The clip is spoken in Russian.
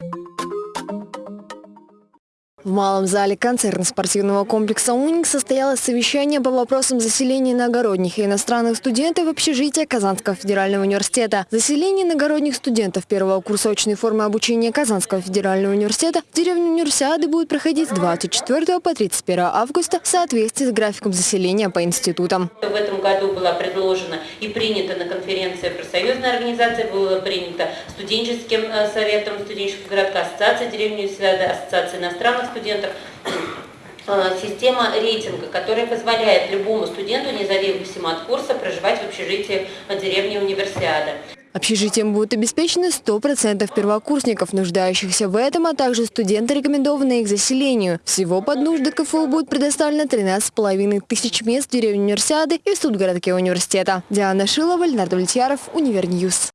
you В малом зале концертно-спортивного комплекса «Уник» состоялось совещание по вопросам заселения иногородних и иностранных студентов в общежитие Казанского федерального университета. Заселение иногородних студентов первого курса очной формы обучения Казанского федерального университета в деревню Универсиады будет проходить с 24 по 31 августа в соответствии с графиком заселения по институтам. В этом году была предложена и принята на конференции профсоюзной организации, было принято студенческим э, советом студенческого городка, ассоциация деревни Универсиады, ассоциация иностранных студентов, студентов э, система рейтинга, которая позволяет любому студенту, независимо от курса, проживать в общежитии деревни Универсиада. Общежитием будут обеспечены 100% первокурсников, нуждающихся в этом, а также студенты, рекомендованные к заселению. Всего под нужды КФУ будет предоставлено 13,5 тысяч мест в деревне Универсиады и в студгородке университета. Диана Шилова, Леонард Влетьяров, Univer News.